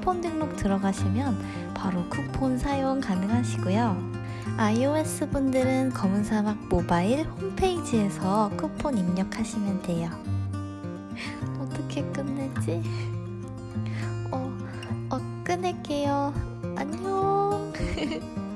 쿠폰 등록 들어가시면 바로 쿠폰 사용 가능하시고요. iOS 분들은 검은 사막 모바일 홈페이지에서 쿠폰 입력하시면 돼요. 어떻게 끝내지? 어, 어, 끊을게요. 안녕.